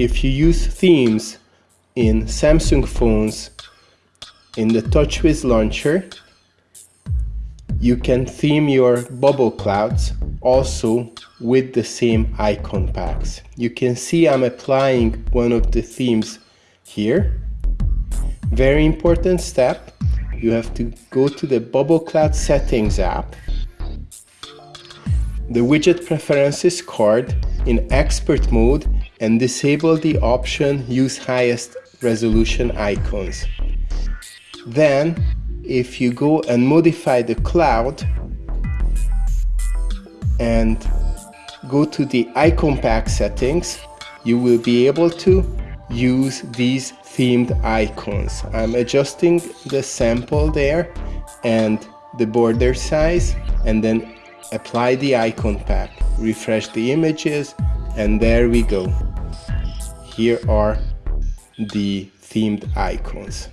if you use themes in Samsung phones in the TouchWiz launcher, you can theme your bubble clouds also with the same icon packs. You can see I'm applying one of the themes here. Very important step, you have to go to the Bubble Cloud Settings app, the widget preferences card in expert mode and disable the option use highest resolution icons. Then if you go and modify the cloud and go to the icon pack settings, you will be able to use these themed icons. I'm adjusting the sample there and the border size and then apply the icon pack, refresh the images and there we go. Here are the themed icons.